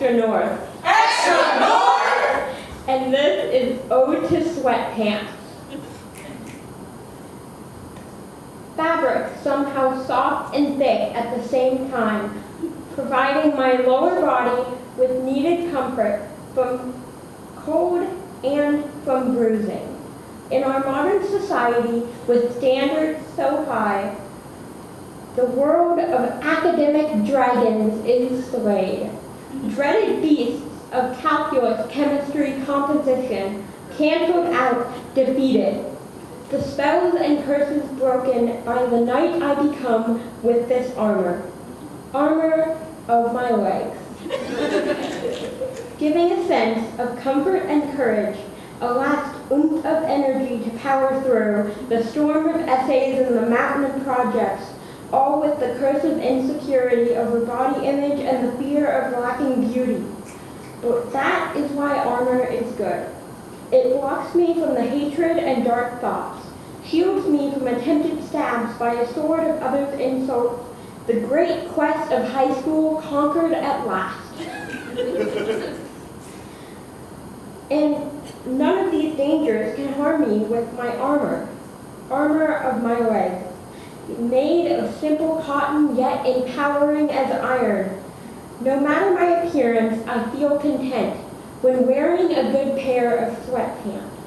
Extra North. Extra North! And this is Ode to Sweatpants. Fabric somehow soft and thick at the same time, providing my lower body with needed comfort from cold and from bruising. In our modern society, with standards so high, the world of academic dragons is swayed. Dreaded beasts of calculus, chemistry, composition, canceled out, defeated. The spells and curses broken by the knight I become with this armor. Armor of my legs. Giving a sense of comfort and courage, a last oomph of energy to power through the storm of essays and the mountain of projects, all with the curse of insecurity over body image and the fear of lacking beauty. But that is why armor is good. It blocks me from the hatred and dark thoughts, shields me from attempted stabs by a sword of others' insults, the great quest of high school conquered at last. and none of these dangers can harm me with my armor, armor of my simple cotton yet empowering as iron. No matter my appearance, I feel content when wearing a good pair of sweatpants.